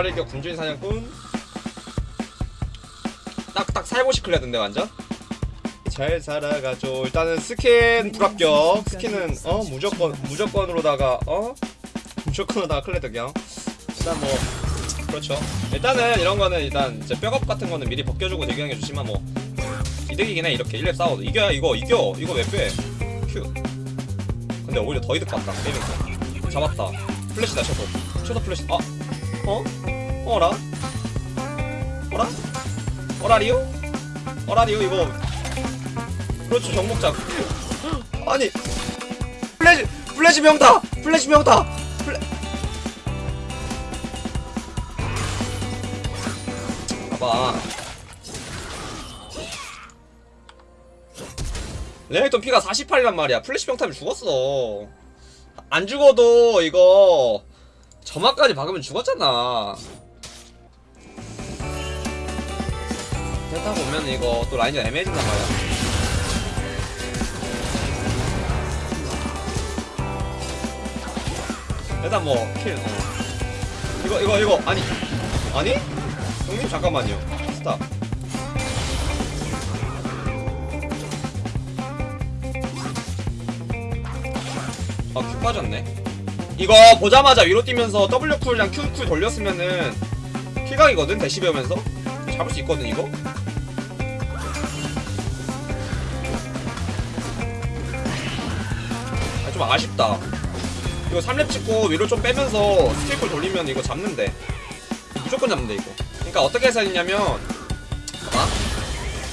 발발일격 군주인 사냥꾼. 딱딱 살보시 클레드인데 완전. 잘 살아가죠. 일단은 스킨 불합격. skin은 어 무조건 무조건으로다가 어? 무조건으로다가 클레드 그냥 일단 뭐 그렇죠. 일단은 이런 거는 일단 이제 백업 같은 거는 미리 벗겨주고 대기하는 게 좋지만 뭐 이득이긴 해 이렇게. 1렙 싸워도. 이겨야 이거 이겨. 이거 왜 빼 Q. 근데 오히려 더 이득 봤다. 게임에서 잡았다. 플래시다 셔도 셔도 플래시 아. 어? 어라? 어라? 어라리오? 어라리오 이거. 그렇죠 정목장. 아니 플래시 플래시 평타 플래시 평타 플래 봐봐. 레넥톤 피가 48이란 말이야. 플래시 평타면 죽었어. 안 죽어도 이거 점화까지 박으면 죽었잖아 됐다 보면 이거 또 라인이 애매해진단 말이야. 일단 뭐 kill 어. 이거 이거 이거 아니. 아니? 형님 잠깐만요. stop. 아 Q 빠졌네. 이거 보자마자 위로 뛰면서 W 쿨이랑 Q 쿨 돌렸으면은 kill각이거든 대시 배우면서? 잡을 수 있거든 이거 좀 아쉽다. 이거 3렙 찍고 위로 좀 빼면서 skill cool 돌리면 이거 잡는데. 무조건 잡는데 이거. 그러니까 어떻게 해서 했냐면 봐봐.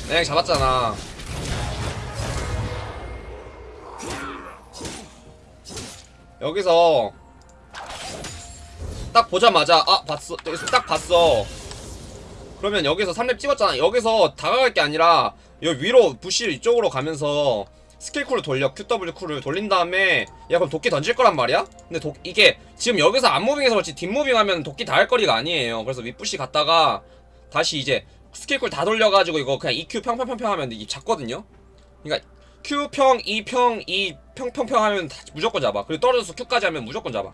내가 잡았잖아. 여기서 딱 보자마자 아 봤어. 여기서 딱 봤어. 그러면 여기서 3렙 찍었잖아. 여기서 다가갈 게 아니라 여기 위로 부시 이쪽으로 가면서 스킬 쿨을 돌려 QW 쿨을 돌린 다음에 야 그럼 도끼 던질 거란 말이야? 근데 도, 이게 지금 여기서 앞moving해서 그렇지 뒷moving 하면 도끼 닿을 거리가 아니에요. 그래서 윗bush 갔다가 다시 이제 skill cool 다 돌려가지고 이거 그냥 EQ 평평평평 하면 이 잡거든요? 그러니까 Q평, E평, E 평평평 하면 다 무조건 잡아. 그리고 떨어져서 Q까지 하면 무조건 잡아.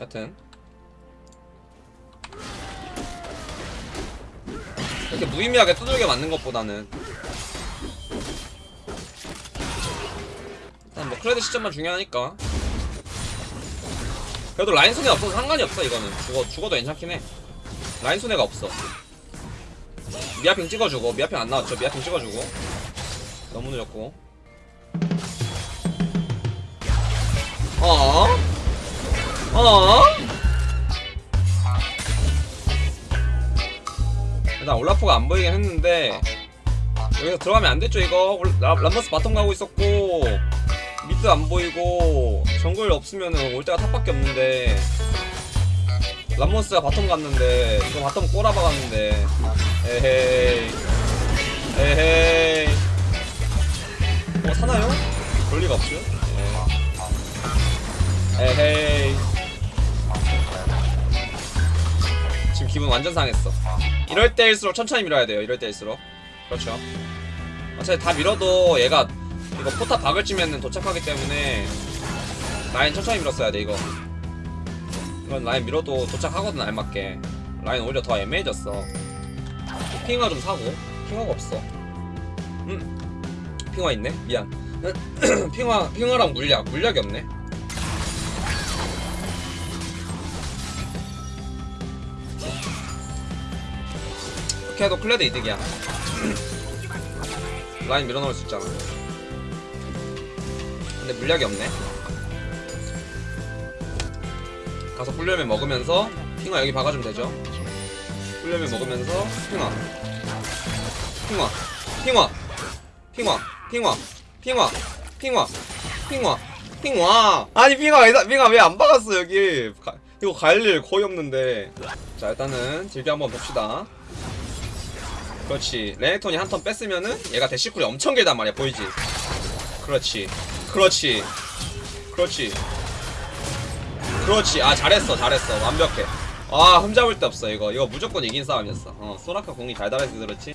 여튼. 이렇게 무의미하게 두들겨 맞는 것보다는 뭐 크레드 시점만 중요하니까. 그래도 라인 손해 없어서 상관이 없어 이거는. 죽어, 죽어도 괜찮긴 해. 라인 손해가 없어. 미아ping 찍어주고 미아ping 안 나왔죠? 미아ping 찍어주고. 너무 늦었고. 어? 어? 일단 올라프가 안 보이긴 했는데 여기서 들어가면 안 됐죠 이거? 람머스 bottom 가고 있었고 mid 안 보이고 정글 없으면은 올 데가 top밖에 없는데 람머스가 bottom 갔는데 이거 bottom 꼬라박 갔는데 에헤이 에헤이. 어 사나요? 그럴 리가 없죠 예. 에헤이. 지금 기분 완전 상했어. 이럴 때일수록 천천히 밀어야 돼요 이럴 때일수록. 그렇죠. 어차피 다 밀어도 얘가 이거 포탑 박을 쯤에는 도착하기 때문에 라인 천천히 밀었어야 돼 이거. 이건 라인 밀어도 도착하거든 알맞게. 라인 오히려 더 애매해졌어. 핑와 좀 사고. 핑와가 없어. 음. 핑와 있네? 미안. 핑와 핑와랑 물약. 물약이 없네. 이렇게 해도 클레드 이득이야. 라인 밀어넣을 수 있잖아 근데 물약이 없네. 가서 꿀려면 먹으면서 핑화 여기 박아주면 되죠. 꿀려면 먹으면서 핑화. 핑화. 핑화. 핑화. 핑화. 핑화. 핑화. 핑화. 핑화. 아니 왜, 핑화 왜안 박았어 여기? 가, 이거 갈 일 거의 없는데. 자 일단은 질게 한번 봅시다. 그렇지. 레넥톤이 한 턴 뺐으면은 얘가 대시쿨이 엄청 길단 말이야 보이지? 그렇지 그렇지. 그렇지. 그렇지. 아 잘했어 잘했어. 완벽해. 아 흠잡을 데 없어 이거. 이거 무조건 이긴 싸움이었어. 어 소라카 공이 달달해서 그렇지.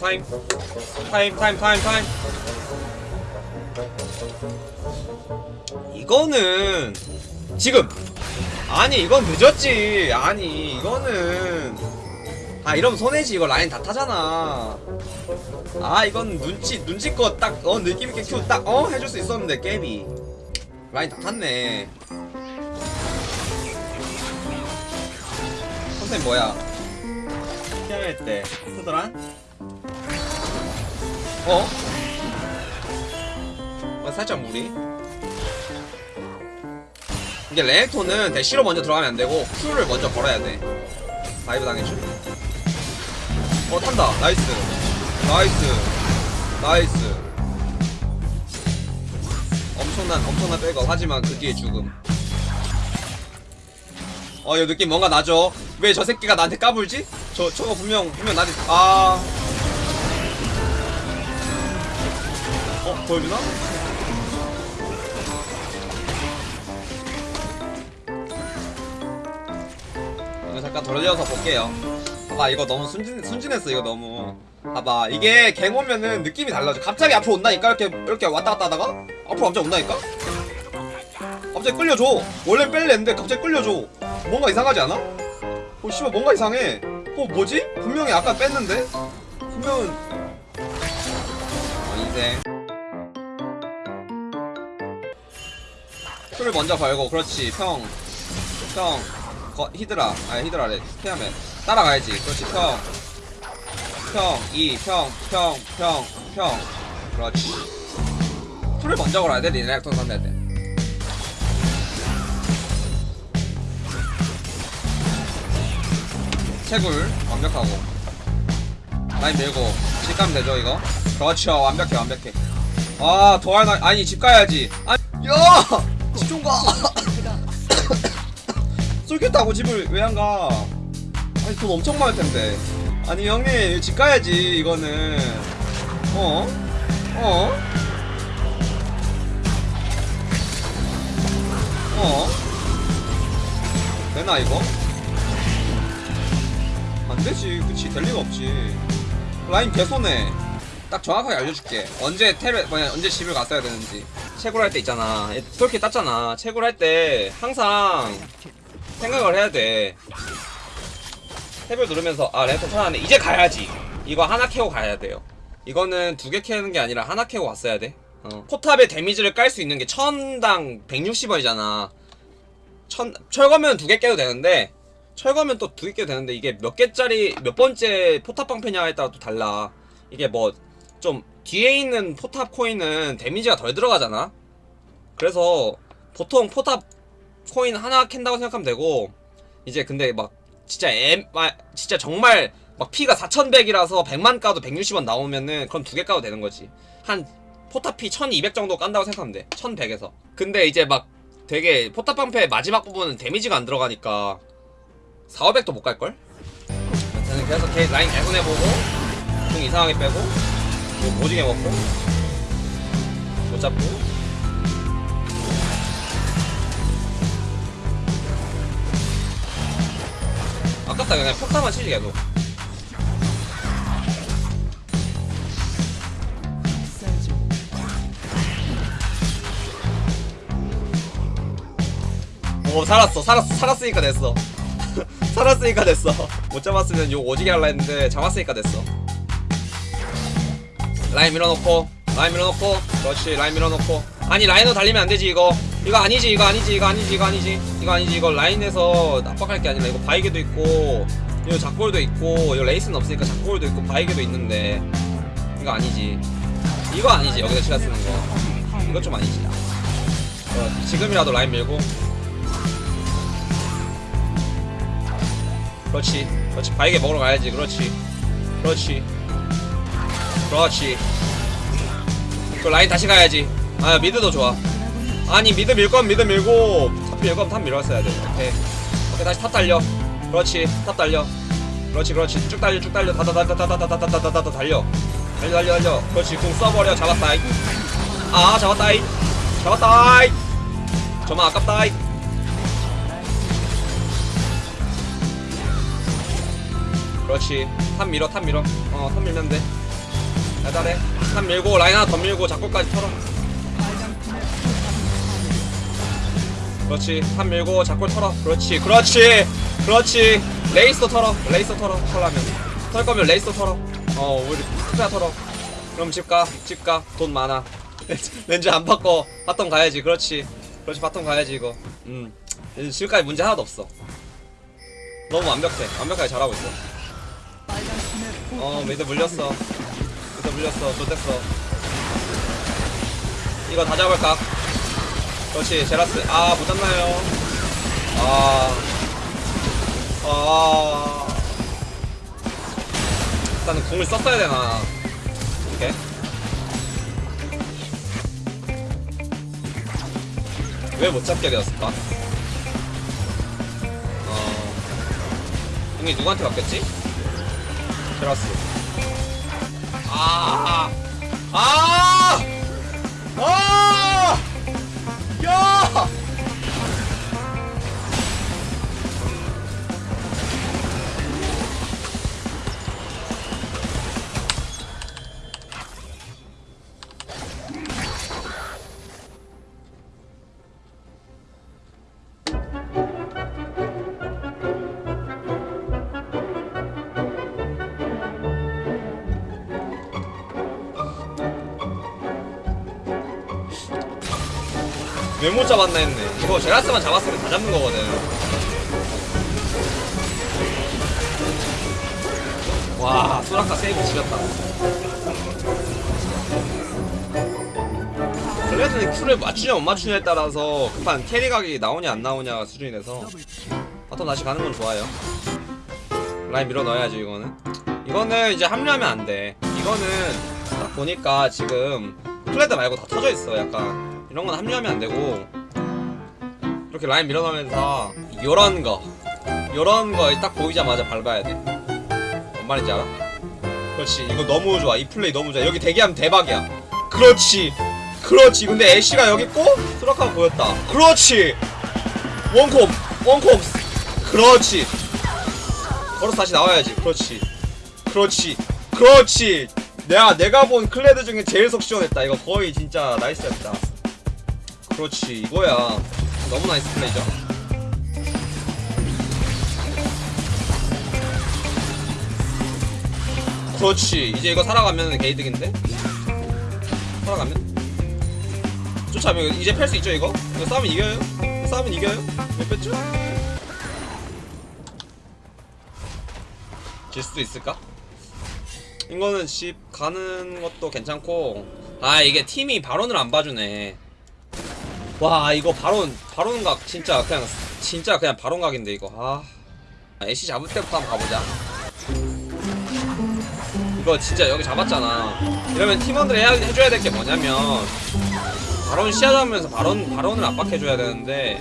타임. 타임 타임 타임 타임. 이거는 지금. 아니 이건 늦었지. 아니 이거는 아 이러면 손해지. 이거 라인 다 타잖아. 아 이건 눈치 눈치껏 딱 어 느낌있게 Q 딱 어 해줄 수 있었는데 까비. 라인 다 탔네. 컨셉 뭐야? 피아노 때 쓰더라 어? 어 살짝 무리. 이게 레넥톤은 대시로 먼저 들어가면 안 되고 Q를 먼저 걸어야 돼. dive 당해줘 어 탄다. nice. nice. nice. 엄청난 엄청난 백업. 하지만 그 뒤에 죽음. 어 이거 느낌 뭔가 나죠? 왜 저 새끼가 나한테 까불지? 저 저거 분명 분명 나한테 아. 어, 보여주나? 잠깐 돌려서 볼게요. 봐봐, 이거 너무 순진, 순진했어, 이거 너무. 봐봐, 이게 갱 오면은 느낌이 달라져. 갑자기 앞으로 온다니까? 이렇게, 이렇게 왔다 갔다 하다가? 앞으로 갑자기 온다니까? 갑자기 끌려줘. 원래 뺄래 했는데 갑자기 끌려줘. 뭔가 이상하지 않아? 어, 씨발, 뭔가 이상해. 어, 뭐지? 분명히 아까 뺐는데? 분명은. 어, 인생. 풀을 먼저 걸고 그렇지 평 평, 거, 히드라, 아니 히드라래, 피하면 따라가야지. 그렇지. 평, 평, 이, 평, 평, 평, 평, 그렇지. 풀을 먼저 걸어야 돼, 리렉톤 상대할 때. 채굴. 완벽하고. 라인 밀고. 집 가면 되죠 이거? 그렇죠. 완벽해 완벽해. 아 도할 나 아니 집 가야지. 아니 야집 좀가 쏠겠다고 집을 왜 안 가? 아니 돈 엄청 많을 텐데. 아니 형님 집 가야지 이거는. 어? 어? 어? 되나 이거? 안 되지, 그치 될 리가 없지. 라인 개손해. 딱 정확하게 알려줄게. 언제 테레 뭐냐 언제 집을 갔어야 되는지. 채굴 할때 있잖아. 그렇게 땄잖아. 채굴 할 때 항상 생각을 해야 돼. 탭을 누르면서 아 랜턴 찾아왔네. 이제 가야지. 이거 하나 캐고 가야 돼요. 이거는 두 개 캐는 게 아니라 하나 캐고 왔어야 돼. 어. 포탑에 데미지를 깔 수 있는 게 천당 160원이잖아. 천 철거면 두 개 깨도 되는데 철거면 또 두 개 깨도 되는데 이게 몇 개짜리 몇 번째 포탑 방패냐에 따라 또 달라. 이게 뭐 좀 뒤에 있는 포탑 코인은 데미지가 덜 들어가잖아. 그래서 보통 포탑 코인 하나 캔다고 생각하면 되고 이제 근데 막 진짜 엠 아, 진짜 정말 막 피가 4100이라서 100만 까도 160원 나오면은 그럼 두 개 까도 되는 거지. 한 포탑 피 1200 정도 깐다고 생각하면 돼. 1100에서. 근데 이제 막 되게 포탑 방패 마지막 부분은 데미지가 안 들어가니까 4, 500도 못 갈걸? 저는 그래서 걔 라인 계속 해보고 좀 이상하게 빼고 뭐 오지게 먹고 못 잡고 아깝다. 그냥 폭탄만 치지 계속. 오 살았어. 살았어 살았으니까 됐어. 살았으니까 됐어. 못 잡았으면 욕 오지게 할라 했는데 잡았으니까 됐어. 라인 밀어놓고 라인 밀어놓고. 그렇지 라인 밀어놓고. 아니 라인으로 달리면 안되지 이거 이거 아니지 이거 아니지 이거 아니지 이거 아니지. 이거 아니지. 이거 라인에서 압박할 게 아니라 이거 바위게도 있고 이거 작골도 있고 이거 레이스는 없으니까 작골도 있고 바위게도 있는데 이거 아니지. 이거 아니지 여기서 시간 쓰는 거. 이거 좀 아니지. 어, 지금이라도 라인 밀고. 그렇지 그렇지. 바위게 먹으러 가야지. 그렇지 그렇지 그렇지. 그 라인 다시 가야지. 아 mid도 좋아 아니 mid 밀 거면 mid 밀고 top 밀 거면 top 밀었어야 돼 오케이 오케이 다시 top 달려 그렇지 top 달려 그렇지 그렇지 쭉 달려 쭉 달려 다다다다다다다다다다다 달려 달려 달려 달려 그렇지 궁 써버려 잡았다 아 잡았다 잡았다 점화 아깝다 그렇지 top 밀어 top 밀어 어 top 밀면 돼 달달해 top 밀고 라인 하나 더 밀고 작골까지 털어 그렇지. 한 밀고 작골 털어. 그렇지 그렇지 그렇지. 레이스도 털어. 레이스도 털어. 털라면. 털 거면 레이스도 털어. 어 우리 투자 털어. 그럼 집가. 집가. 돈 많아. 렌즈 안 바꿔. bottom 가야지. 그렇지. 그렇지 bottom 가야지 이거. 음. 지금까지 문제 하나도 없어. 너무 완벽해. 완벽하게 잘하고 있어. 어 mid 물렸어. mid 물렸어. 좆됐어. 이거 다 잡을까 그렇지 제라스. 아 못잡나요? 아. 아. 일단은 궁을 썼어야 되나. 오케이. 왜 못 잡게 되었을까? 어. 궁이 누구한테 갔겠지? 제라스. 아. 아! 왜 못 잡았나 했네. 이거 제라스만 잡았으면 다 잡는 거거든. 와, 소라카 세이브 지렸다. 클레드는 Q를 맞추냐 못 맞추냐에 따라서 급한 carry 각이 나오냐 안 나오냐 수준이 돼서 bottom 다시 가는 건 좋아요. 라인 밀어 넣어야지 이거는. 이거는 이제 합류하면 안 돼. 이거는 딱 보니까 지금 클레드 말고 다 터져 있어. 약간 이런 건 합류하면 안 되고 이렇게 라인 밀어넣으면서 요런 거 요런 거 딱 보이자마자 밟아야 돼. 뭔 말인지 알아? 그렇지. 이거 너무 좋아. 이 플레이 너무 좋아. 여기 대기하면 대박이야. 그렇지. 그렇지. 근데 애쉬가 여기 있고 소라카도 보였다. 그렇지. 원콤. 원콤. 그렇지. 걸어서 다시 나와야지. 그렇지. 그렇지. 그렇지. 내가 내가 본 클레드 중에 제일 속 시원했다. 이거 거의 진짜 nice였다. 그렇지. 이거야. 너무 nice 플레이죠. 그렇지. 이제 이거 살아가면 게이득인데? 살아가면? 쫓아오면 이제 팰 수 있죠 이거? 이거 싸우면 이겨요? 싸우면 이겨요? 몇 뺐죠? 질 수도 있을까? 이거는 집 가는 것도 괜찮고 아 이게 팀이 바론을 안 봐주네 와 이거 바론 바론각 진짜 그냥 진짜 그냥 바론각인데 이거. 아. 애쉬 잡을 때부터 한번 가보자. 이거 진짜 여기 잡았잖아. 이러면 팀원들이 해야, 해줘야 될 게 뭐냐면 바론 시야 잡으면서 바론, 바론을 압박해줘야 되는데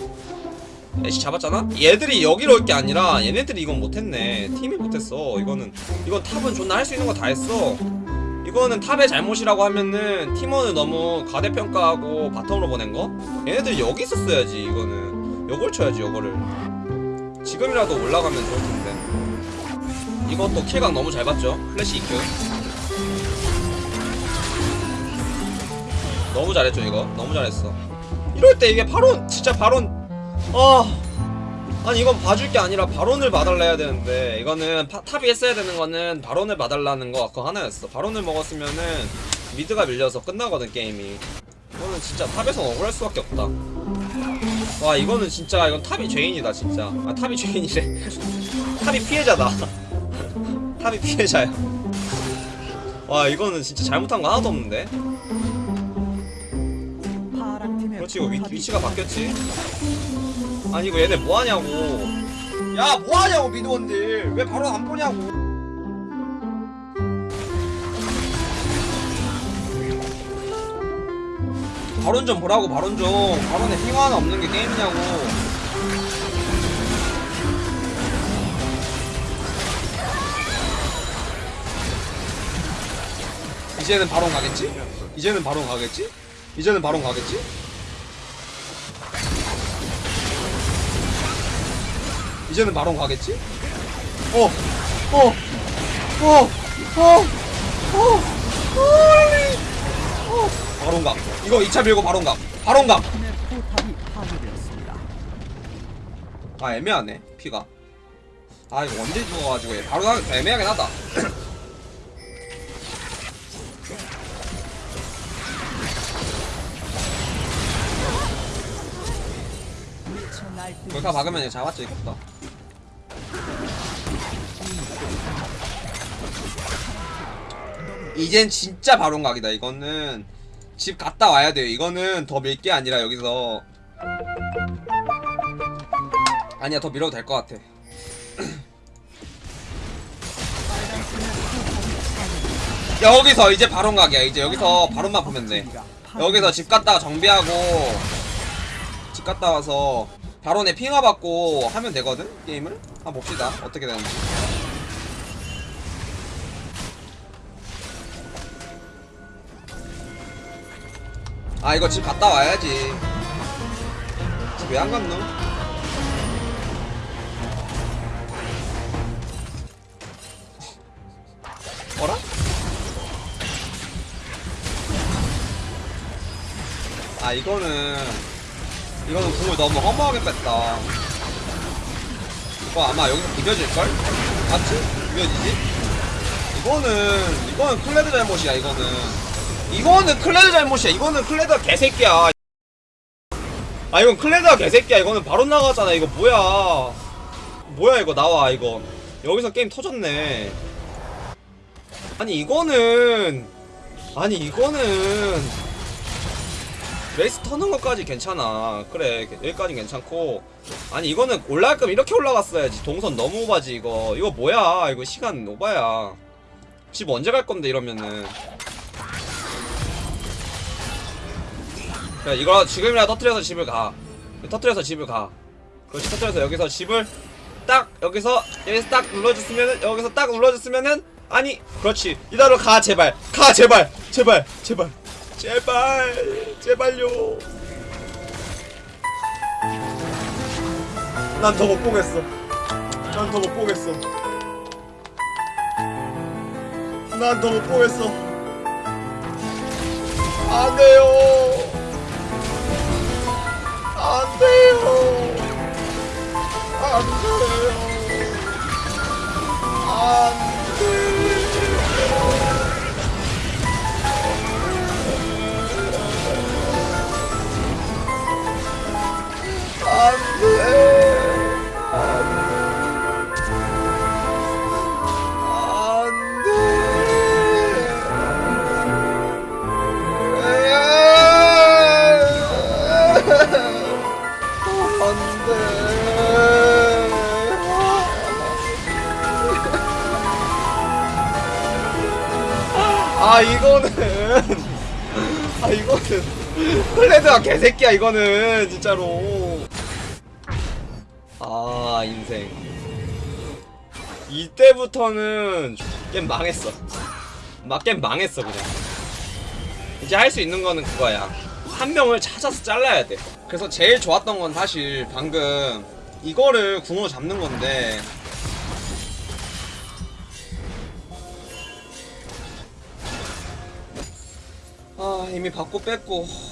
애쉬 잡았잖아? 얘들이 여기로 올 게 아니라 얘네들이 이건 못했네. 팀이 못했어. 이거는 이건 top은 존나 할 수 있는 거 다 했어 이거는 top의 잘못이라고 하면은 팀원을 너무 과대평가하고 bottom으로 보낸 거? 얘네들이 여기 있었어야지 이거는. 요걸 쳐야지 요거를. 지금이라도 올라가면 좋을 텐데. 이것도 kill각 너무 잘 봤죠? 플래시 EQ 너무 잘했죠 이거? 너무 잘했어. 이럴 때 이게 바론 진짜 바론. 아 아니 이건 봐줄 게 아니라 바론을 봐달라 해야 되는데 이거는 파, top이 했어야 되는 거는 바론을 봐달라는 거 그거 하나였어. 바론을 먹었으면은 mid가 밀려서 끝나거든 게임이. 이거는 진짜 top에서 억울할 수밖에 없다. 와 이거는 진짜 이건 top이 죄인이다 진짜. 아 top이 죄인이래. top이 피해자다. top이 피해자야. 와 이거는 진짜 잘못한 거 하나도 없는데 그렇지 이거 위, 위치가 바뀌었지 아니 이거 얘네 뭐하냐고 야 뭐하냐고 미드원들 왜 바로 안 보냐고 바론 좀 보라고 바론 좀 바론에 핑화 하나 없는 게 게임이냐고 이제는 바론 가겠지? 이제는 바론 가겠지? 이제는 바론 가겠지? 이제는 바론 가겠지? 어, 어, 어, 어, 어, 어, 바론 각. 이거 2차 밀고 바론 각. 바론 각. 아 애매하네 피가 아 이거 언제 죽어가지고 얘 바로 나 애매하긴 하다 박으면 이거 잡았죠 이것도 이젠 진짜 바론각이다. 이거는 집 갔다 와야 돼요. 이거는 더 밀 게 아니라 여기서. 아니야 더 밀어도 될 것 같아. 여기서 이제 바론각이야. 이제 여기서 바론만 보면 돼. 여기서 집 갔다가 정비하고 집 갔다 와서 바론에 핑화 받고 하면 되거든 게임을? 한번 봅시다. 어떻게 되는지 아 이거 집 갔다 와야지 집 왜 안 갔노? 어라? 아 이거는 이거는 궁을 너무 허무하게 뺐다 이거 아마 여기서 비벼질걸? 맞지? 비벼지지? 이거는 이거는 클레드 잘못이야 이거는 이거는 클레드 잘못이야. 이거는 클레드가 개새끼야. 아 이건 클레드가 개새끼야. 이거는 바로 나가잖아. 이거 뭐야? 뭐야 이거 나와 이거. 여기서 게임 터졌네. 아니 이거는 아니 이거는 레이스 터는 것까지 괜찮아. 그래 여기까지 괜찮고. 아니 이거는 올라갈 거면 이렇게 올라갔어야지. 동선 너무 오바지 이거. 이거 뭐야? 이거 시간 오바야. 집 언제 갈 건데 이러면은 그래 이거 지금이라도 터트려서 집을 가. 터트려서 집을 가. 그렇지 터트려서 여기서 집을 딱 여기서 여기서 딱 눌러줬으면은 여기서 딱 눌러줬으면은 아니 그렇지. 이대로 가 제발. 가 제발. 제발 제발. 제발. 제발요. 난 더 못 보겠어. 난 더 못 보겠어. 난 더 못 보겠어. 안 돼요 안 돼요. 안 돼요. 안 돼요. 안 돼. 클레드가 개새끼야 이거는 진짜로. 아 인생. 이때부터는 게임 망했어. 막 게임 망했어 그냥. 이제 할 수 있는 거는 그거야. 한 명을 찾아서 잘라야 돼. 그래서 제일 좋았던 건 사실 방금 이거를 궁으로 잡는 건데. 아 이미 받고 뺐고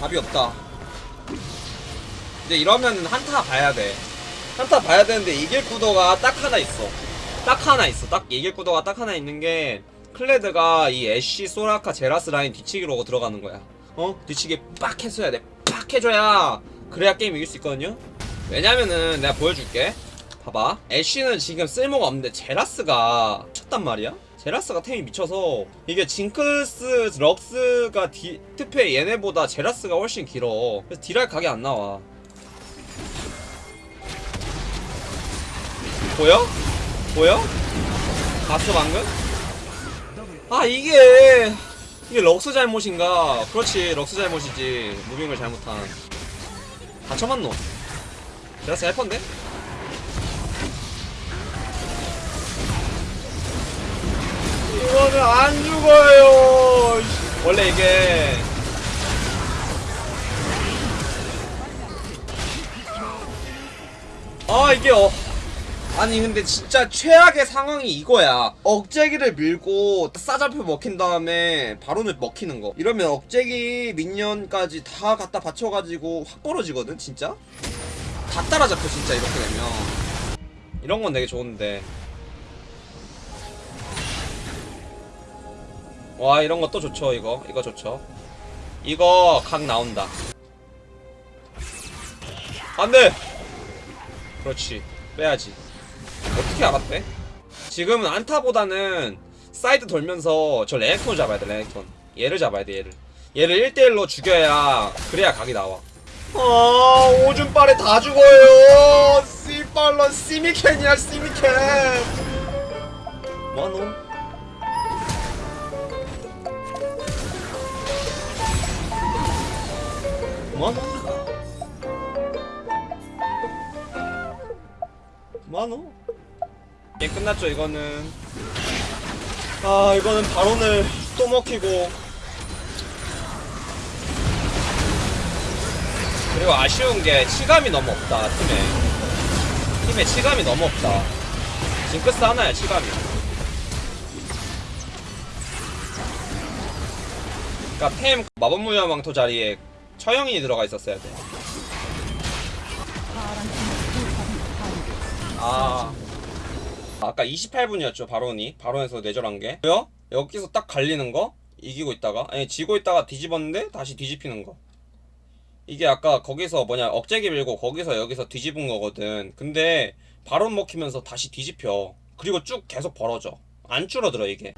답이 없다. 이제 이러면 한타 봐야 돼. 한타 봐야 되는데 이길 구도가 딱 하나 있어. 딱 하나 있어. 딱 이길 구도가 딱 하나 있는 게 클레드가 이 애쉬 소라카 제라스 라인 뒤치기로 들어가는 거야. 어? 뒤치기 빡 했어야 돼 빡 해줘야 그래야 게임 이길 수 있거든요. 왜냐면은 내가 보여줄게. 봐봐. 애쉬는 지금 쓸모가 없는데 제라스가 쳤단 말이야 제라스가 템이 미쳐서 이게 징크스 럭스가 디, 특패 얘네보다 제라스가 훨씬 길어 그래서 딜할 각이 안 나와 보여? 보여? 봤어 방금? 아 이게 이게 럭스 잘못인가 그렇지 럭스 잘못이지 무빙을 잘못한 다 쳐맞노 제라스 헬펀데? 이거는 안 죽어요. 원래 이게 아 이게 어 아니 근데 진짜 최악의 상황이 이거야. 억제기를 밀고 싸잡혀 먹힌 다음에 바론을 먹히는 거. 이러면 억제기 민년까지 다 갖다 받쳐가지고 확 벌어지거든 진짜? 다 따라잡혀 진짜 이렇게 되면. 이런 건 되게 좋은데 와 이런 것도 좋죠 이거. 이거 좋죠. 이거 각 나온다. 안돼! 그렇지. 빼야지. 어떻게 알았대? 지금은 한타보다는 사이드 돌면서 저 레넥톤 잡아야 돼 레넥톤. 얘를 잡아야 돼 얘를. 얘를 1대1로 죽여야 그래야 각이 나와. 아 오줌빨에 다 죽어요! 씨발런 시미캔이야 시미캔 뭐하노? 뭐하노? 뭐하노? 게임 끝났죠 이거는. 아 이거는 바론을 또 먹히고. 그리고 아쉬운 게 치감이 너무 없다 팀에. 팀에 치감이 너무 없다. 징크스 하나야 치감이. 그니까 템 마법무녀 망토 자리에 처형이 들어가 있었어야 돼. 아. 아까 28분이었죠 바론이. 바론에서 내절한 게. 왜요? 여기서 딱 갈리는 거? 이기고 있다가? 아니 지고 있다가 뒤집었는데 다시 뒤집히는 거. 이게 아까 거기서 뭐냐 억제기 밀고 거기서 여기서 뒤집은 거거든. 근데 바론 먹히면서 다시 뒤집혀. 그리고 쭉 계속 벌어져. 안 줄어들어 이게